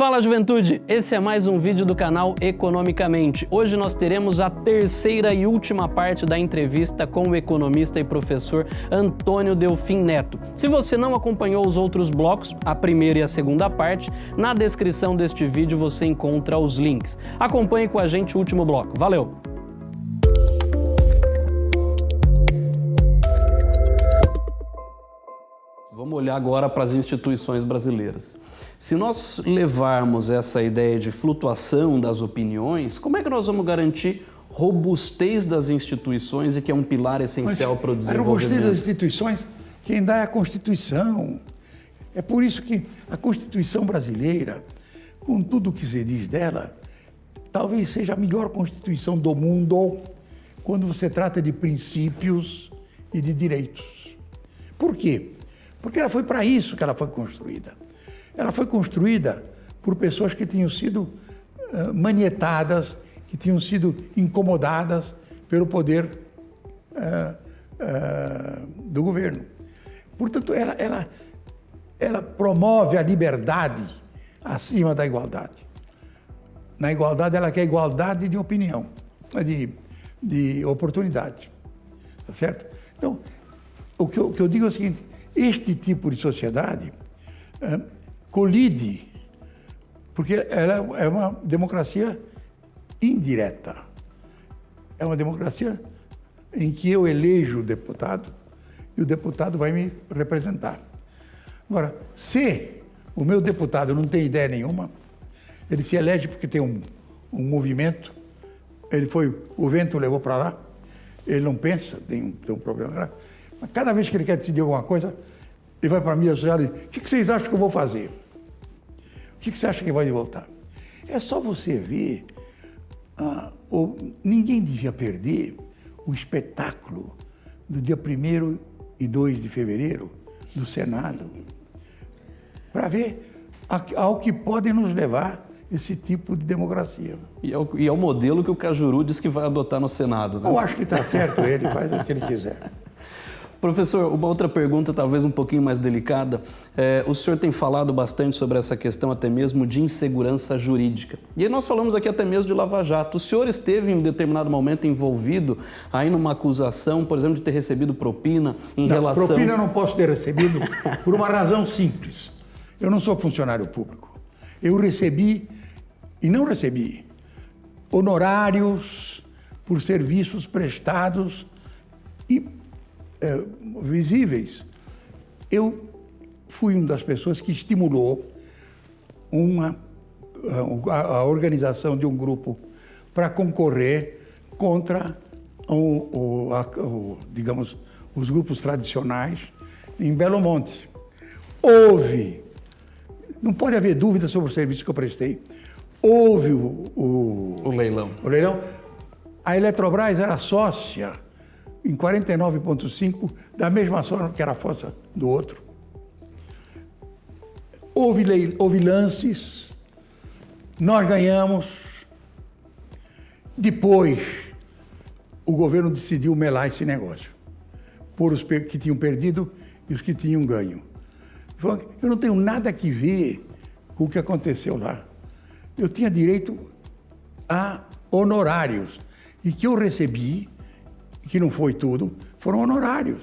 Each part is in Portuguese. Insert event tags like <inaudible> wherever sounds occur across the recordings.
Fala juventude, esse é mais um vídeo do canal Economicamente. Hoje nós teremos a terceira e última parte da entrevista com o economista e professor Antônio Delfim Neto. Se você não acompanhou os outros blocos, a primeira e a segunda parte, na descrição deste vídeo você encontra os links. Acompanhe com a gente o último bloco. Valeu! Vamos olhar agora para as instituições brasileiras. Se nós levarmos essa ideia de flutuação das opiniões, como é que nós vamos garantir robustez das instituições e que é um pilar essencial Mas, para o desenvolvimento? A robustez das instituições, quem dá é a Constituição. É por isso que a Constituição brasileira, com tudo o que se diz dela, talvez seja a melhor Constituição do mundo quando você trata de princípios e de direitos. Por quê? Porque ela foi para isso que ela foi construída. Ela foi construída por pessoas que tinham sido uh, manietadas, que tinham sido incomodadas pelo poder uh, uh, do governo. Portanto, ela, ela, ela promove a liberdade acima da igualdade. Na igualdade, ela quer igualdade de opinião, de, de oportunidade. Tá certo? Então, o que eu, o que eu digo é o seguinte: este tipo de sociedade colide, porque ela é uma democracia indireta. É uma democracia em que eu elejo o deputado e o deputado vai me representar. Agora, se o meu deputado não tem ideia nenhuma, ele se elege porque tem um, um movimento, ele foi, o vento levou para lá, ele não pensa, tem, tem um problema mas cada vez que ele quer decidir alguma coisa, ele vai para mim e diz, o que, que vocês acham que eu vou fazer? O que, você acha que vai voltar? É só você ver, ah, ou, ninguém devia perder o espetáculo do dia 1 e 2 de fevereiro do Senado, para ver ao que podem nos levar esse tipo de democracia. E é, o, e é o modelo que o Cajuru diz que vai adotar no Senado. Né? Eu acho que está certo ele, faz o que ele quiser. Professor, uma outra pergunta, talvez um pouquinho mais delicada. É, o senhor tem falado bastante sobre essa questão até mesmo de insegurança jurídica. E aí nós falamos aqui até mesmo de Lava Jato. O senhor esteve em um determinado momento envolvido aí numa acusação, por exemplo, de ter recebido propina em não, relação... propina eu não posso ter recebido <laughs> por uma razão simples. Eu não sou funcionário público. Eu recebi, e não recebi, honorários por serviços prestados e é, visíveis. Eu fui uma das pessoas que estimulou uma, a, a organização de um grupo para concorrer contra o, o, a, o, digamos, os grupos tradicionais em Belo Monte. Houve, não pode haver dúvida sobre o serviço que eu prestei, houve o, o, o leilão. O leilão. A Eletrobras era sócia em 49,5, da mesma forma que era a força do outro. Houve, lei, houve lances, nós ganhamos. Depois, o governo decidiu melar esse negócio, por os que tinham perdido e os que tinham ganho. Eu não tenho nada que ver com o que aconteceu lá. Eu tinha direito a honorários e que eu recebi que não foi tudo, foram honorários.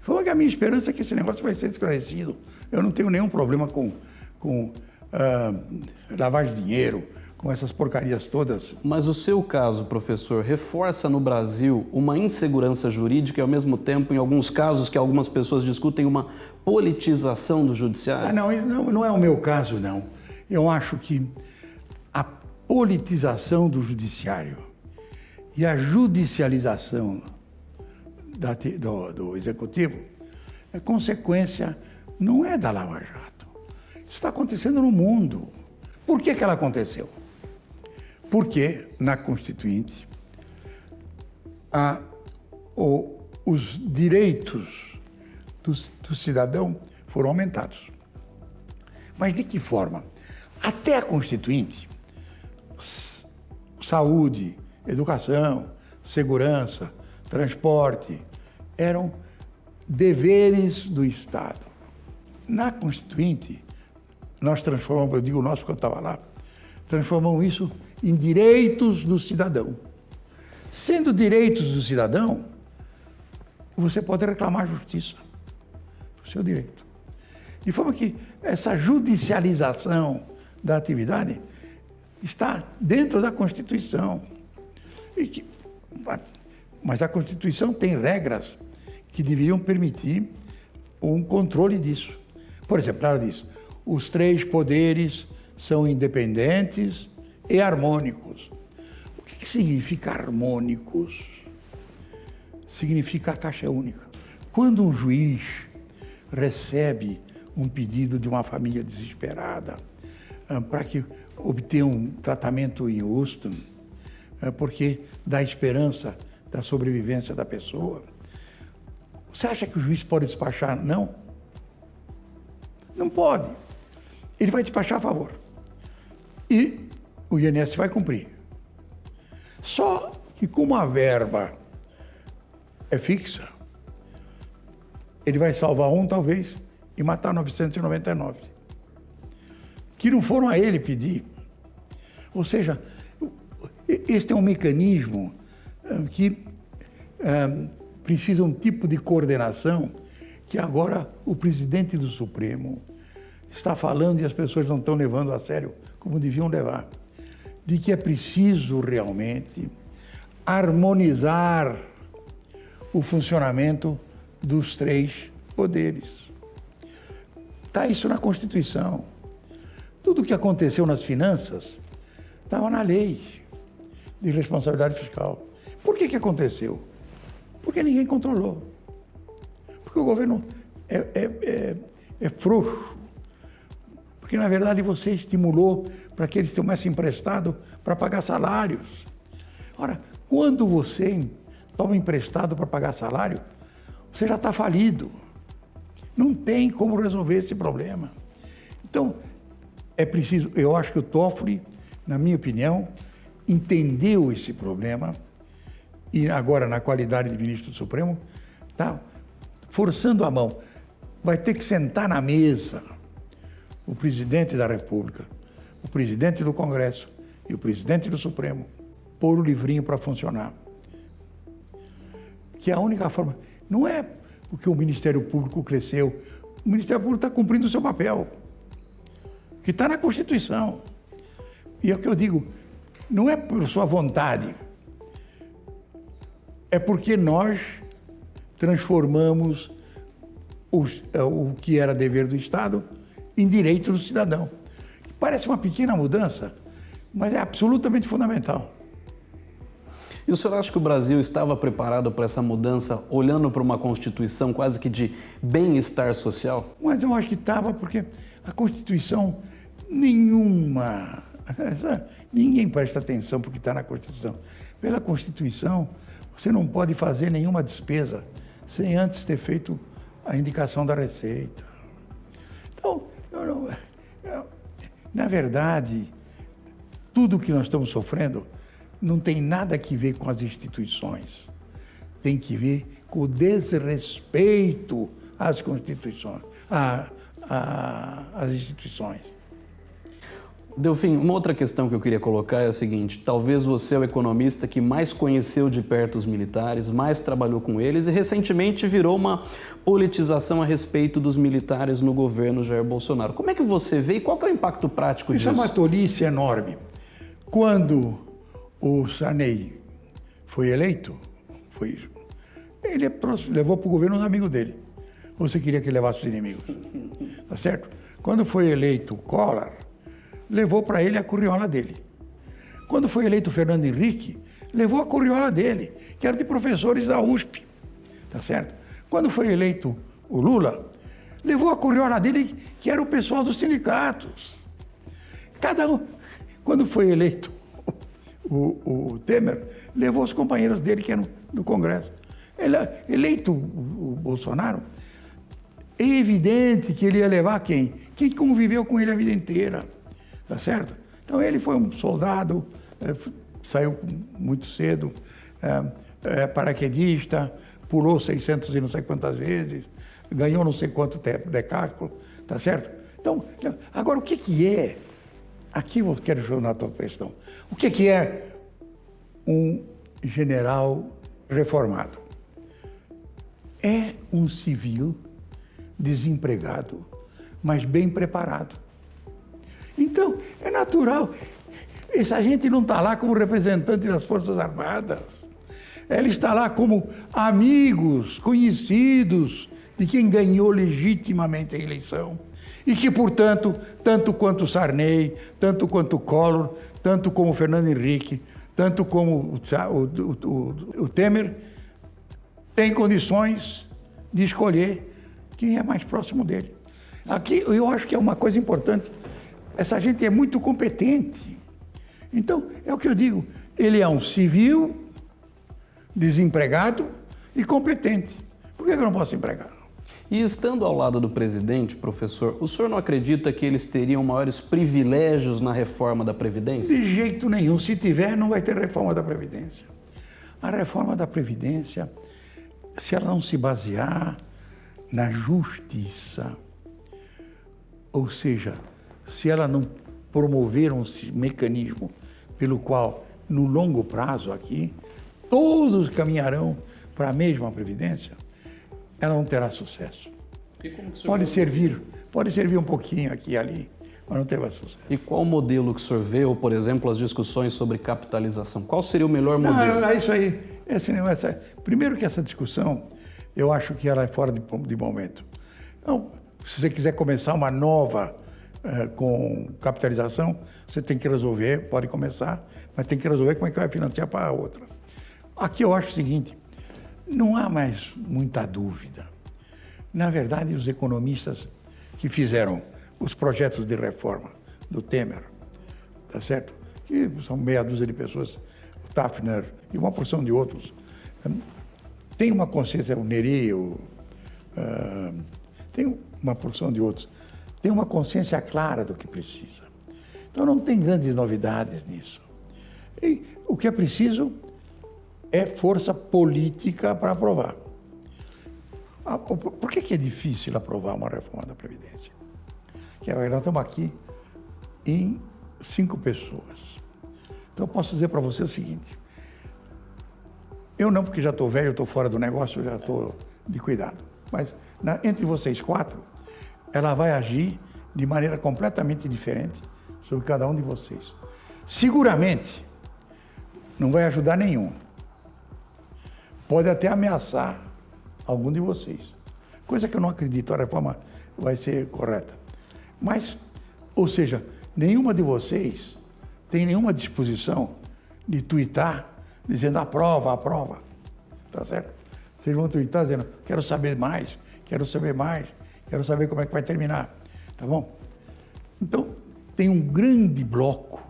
Foi a minha esperança é que esse negócio vai ser esclarecido. Eu não tenho nenhum problema com, com uh, lavagem de dinheiro, com essas porcarias todas. Mas o seu caso, professor, reforça no Brasil uma insegurança jurídica e, ao mesmo tempo, em alguns casos que algumas pessoas discutem, uma politização do judiciário? Ah, não, não, não é o meu caso, não. Eu acho que a politização do judiciário e a judicialização da, do, do, executivo é consequência, não é da Lava Jato. Isso está acontecendo no mundo. Por que, que ela aconteceu? Porque na Constituinte a, o, os direitos do, do cidadão foram aumentados. Mas de que forma? Até a Constituinte, saúde, educação, segurança, transporte, eram deveres do Estado. Na Constituinte, nós transformamos, eu digo nós porque eu estava lá, transformamos isso em direitos do cidadão. Sendo direitos do cidadão, você pode reclamar justiça, o seu direito. De forma que essa judicialização da atividade está dentro da Constituição. Que, mas a Constituição tem regras que deveriam permitir um controle disso. Por exemplo, ela diz: os três poderes são independentes e harmônicos. O que, que significa harmônicos? Significa a caixa única. Quando um juiz recebe um pedido de uma família desesperada ah, para que obtenha um tratamento injusto, ah, porque dá esperança da sobrevivência da pessoa, você acha que o juiz pode despachar? Não. Não pode. Ele vai despachar a favor. E o INSS vai cumprir. Só que como a verba é fixa, ele vai salvar um, talvez, e matar 999. Que não foram a ele pedir. Ou seja, este é um mecanismo eh, que é, precisa um tipo de coordenação que agora o presidente do Supremo está falando e as pessoas não estão levando a sério como deviam levar. De que é preciso realmente harmonizar o funcionamento dos três poderes. Está isso na Constituição. Tudo o que aconteceu nas finanças estava na lei de responsabilidade fiscal. Por que, que aconteceu? Porque ninguém controlou. Porque o governo é, é, é, é frouxo. Porque, na verdade, você estimulou para que eles tomassem emprestado para pagar salários. Ora, quando você toma emprestado para pagar salário, você já está falido. Não tem como resolver esse problema. Então, é preciso, eu acho que o Toffoli, na minha opinião, entendeu esse problema e agora na qualidade de ministro do Supremo, está forçando a mão. Vai ter que sentar na mesa o presidente da República, o presidente do Congresso e o presidente do Supremo, pôr o livrinho para funcionar. Que é a única forma. Não é porque o Ministério Público cresceu. O Ministério Público está cumprindo o seu papel, que está na Constituição. E é o que eu digo, não é por sua vontade, é porque nós transformamos os, é, o que era dever do Estado em direito do cidadão. Parece uma pequena mudança, mas é absolutamente fundamental. E o senhor acha que o Brasil estava preparado para essa mudança, olhando para uma Constituição quase que de bem-estar social? Mas eu acho que estava, porque a Constituição, nenhuma. <laughs> Ninguém presta atenção porque está na Constituição. Pela Constituição, você não pode fazer nenhuma despesa sem antes ter feito a indicação da Receita. Então, eu não, eu, na verdade, tudo que nós estamos sofrendo não tem nada a ver com as instituições. Tem que ver com o desrespeito às constituições, às instituições. Delfim, uma outra questão que eu queria colocar é a seguinte: talvez você é o economista que mais conheceu de perto os militares, mais trabalhou com eles e recentemente virou uma politização a respeito dos militares no governo Jair Bolsonaro. Como é que você vê e qual é o impacto prático Isso disso? Isso é uma tolice enorme. Quando o Sarney foi eleito, foi, ele levou para o governo os amigos dele. Você queria que ele levasse os inimigos. Tá certo? Quando foi eleito Collor, levou para ele a curriola dele. Quando foi eleito Fernando Henrique, levou a curriola dele, que era de professores da USP. Tá certo? Quando foi eleito o Lula, levou a curriola dele, que era o pessoal dos sindicatos. Cada um. Quando foi eleito o, o Temer, levou os companheiros dele que eram do Congresso. Ele, eleito o, o Bolsonaro, é evidente que ele ia levar quem? Quem conviveu com ele a vida inteira, tá certo? Então ele foi um soldado, é, saiu muito cedo, é, é, paraquedista, pulou 600 e não sei quantas vezes, ganhou não sei quanto decáculo, tá certo? Então, agora o que, que é, aqui eu quero jogar a tua questão, o que, que é um general reformado? É um civil desempregado, mas bem preparado. Então, é natural. Essa gente não está lá como representante das Forças Armadas. Ela está lá como amigos, conhecidos de quem ganhou legitimamente a eleição. E que, portanto, tanto quanto Sarney, tanto quanto Collor, tanto como Fernando Henrique, tanto como o, o, o, o Temer, tem condições de escolher quem é mais próximo dele. Aqui eu acho que é uma coisa importante. Essa gente é muito competente. Então, é o que eu digo. Ele é um civil, desempregado e competente. Por que eu não posso empregar? E estando ao lado do presidente, professor, o senhor não acredita que eles teriam maiores privilégios na reforma da Previdência? De jeito nenhum. Se tiver, não vai ter reforma da Previdência. A reforma da Previdência, se ela não se basear na justiça, ou seja, se ela não promover um mecanismo pelo qual, no longo prazo aqui, todos caminharão para a mesma previdência, ela não terá sucesso. Pode servir, pode servir um pouquinho aqui e ali, mas não terá sucesso. E qual modelo que o senhor vê, ou, por exemplo, as discussões sobre capitalização? Qual seria o melhor modelo? Não, é isso aí. Esse negócio, primeiro que essa discussão, eu acho que ela é fora de, de momento. Então, se você quiser começar uma nova eh, com capitalização, você tem que resolver, pode começar, mas tem que resolver como é que vai financiar para a outra. Aqui eu acho o seguinte, não há mais muita dúvida. Na verdade, os economistas que fizeram os projetos de reforma do Temer, tá certo? Que são meia dúzia de pessoas, o Tafner e uma porção de outros, hum, tem uma consciência, o Neri, o, uh, tem uma porção de outros, tem uma consciência clara do que precisa. Então não tem grandes novidades nisso. E o que é preciso é força política para aprovar. Ah, por que, é difícil aprovar uma reforma da Previdência? Que nós estamos aqui em cinco pessoas. Então eu posso dizer para você o seguinte, eu não, porque já estou velho, estou fora do negócio, já estou de cuidado. Mas na, entre vocês quatro, ela vai agir de maneira completamente diferente sobre cada um de vocês. Seguramente não vai ajudar nenhum pode até ameaçar algum de vocês. Coisa que eu não acredito, a reforma vai ser correta. Mas, ou seja, nenhuma de vocês tem nenhuma disposição de twittar dizendo aprova, aprova. Tá certo? Vocês vão twittar dizendo quero saber mais, quero saber mais, quero saber como é que vai terminar. Tá bom? Então, tem um grande bloco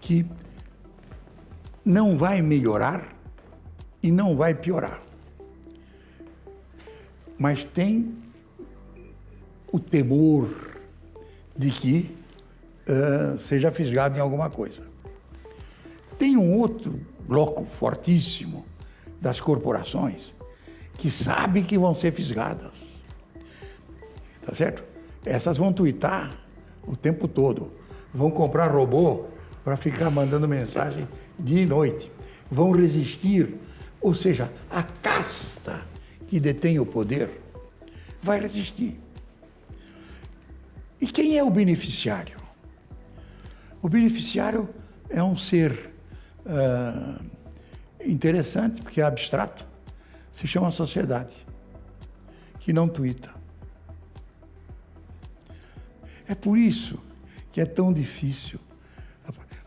que não vai melhorar e não vai piorar. Mas tem o temor de que uh, seja fisgado em alguma coisa. Tem um outro bloco fortíssimo das corporações que sabe que vão ser fisgadas. Tá certo? Essas vão twittar o tempo todo. Vão comprar robô para ficar mandando mensagem dia e noite. Vão resistir ou seja, a casta que detém o poder vai resistir. E quem é o beneficiário? O beneficiário é um ser uh, interessante, porque é abstrato, se chama sociedade, que não tuita. É por isso que é tão difícil.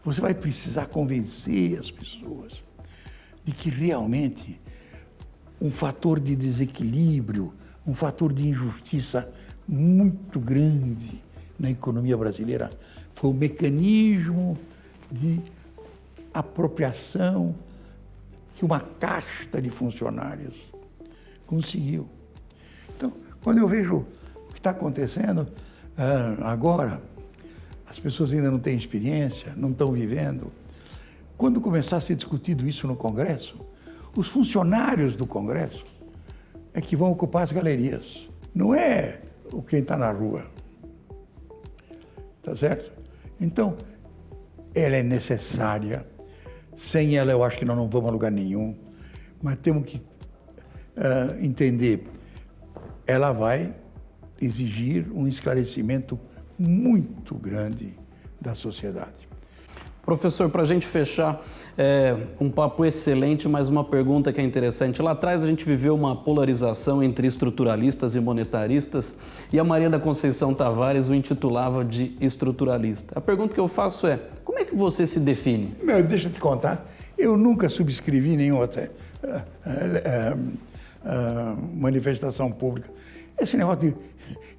Você vai precisar convencer as pessoas de que realmente um fator de desequilíbrio, um fator de injustiça muito grande na economia brasileira foi o mecanismo de apropriação que uma casta de funcionários conseguiu. Então, quando eu vejo o que está acontecendo agora, as pessoas ainda não têm experiência, não estão vivendo, quando começar a ser discutido isso no Congresso, os funcionários do Congresso é que vão ocupar as galerias. Não é o quem está na rua. tá certo? Então, ela é necessária. Sem ela, eu acho que nós não vamos a lugar nenhum. Mas temos que uh, entender, ela vai exigir um esclarecimento muito grande da sociedade. Professor, para a gente fechar, é, um papo excelente, mas uma pergunta que é interessante. Lá atrás a gente viveu uma polarização entre estruturalistas e monetaristas e a Maria da Conceição Tavares o intitulava de estruturalista. A pergunta que eu faço é, como é que você se define? Meu, deixa eu te contar, eu nunca subscrevi nenhuma uh, uh, uh, manifestação pública. Esse negócio de...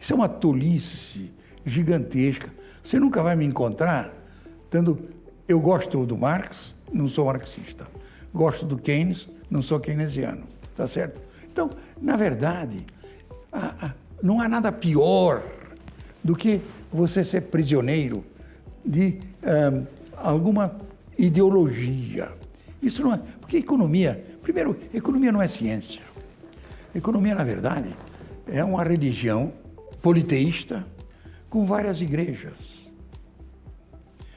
Isso é uma tolice gigantesca. Você nunca vai me encontrar dando eu gosto do Marx, não sou marxista. Gosto do Keynes, não sou keynesiano. Tá certo? Então, na verdade, não há nada pior do que você ser prisioneiro de um, alguma ideologia. Isso não é. Porque economia, primeiro, economia não é ciência. Economia, na verdade, é uma religião politeísta com várias igrejas.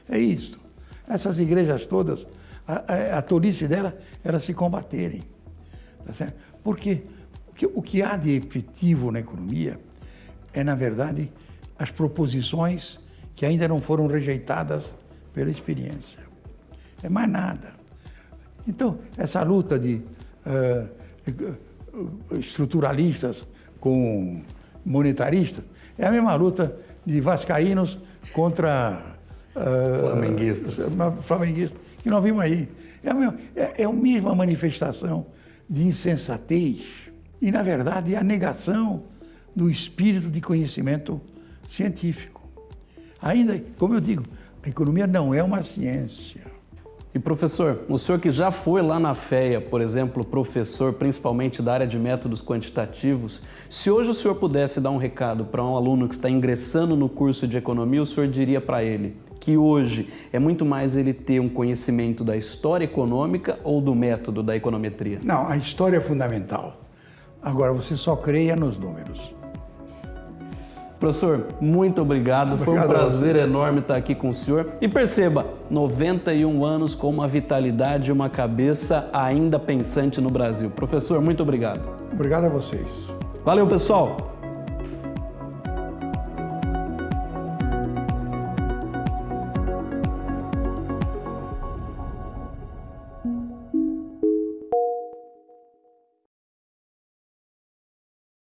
É isso essas igrejas todas, a, a, a tolice dela era se combaterem. Tá Porque o que, o que há de efetivo na economia é, na verdade, as proposições que ainda não foram rejeitadas pela experiência. É mais nada. Então, essa luta de uh, estruturalistas com monetaristas é a mesma luta de vascaínos contra Flamenguistas. Uh, flamenguistas, que nós vimos aí. É a, mesma, é, é a mesma manifestação de insensatez e, na verdade, a negação do espírito de conhecimento científico. Ainda, como eu digo, a economia não é uma ciência. E professor, o senhor que já foi lá na FEA, por exemplo, professor principalmente da área de métodos quantitativos, se hoje o senhor pudesse dar um recado para um aluno que está ingressando no curso de economia, o senhor diria para ele que hoje é muito mais ele ter um conhecimento da história econômica ou do método da econometria? Não, a história é fundamental. Agora, você só creia nos números. Professor, muito obrigado. obrigado. Foi um prazer enorme estar aqui com o senhor. E perceba, 91 anos com uma vitalidade e uma cabeça ainda pensante no Brasil. Professor, muito obrigado. Obrigado a vocês. Valeu, pessoal.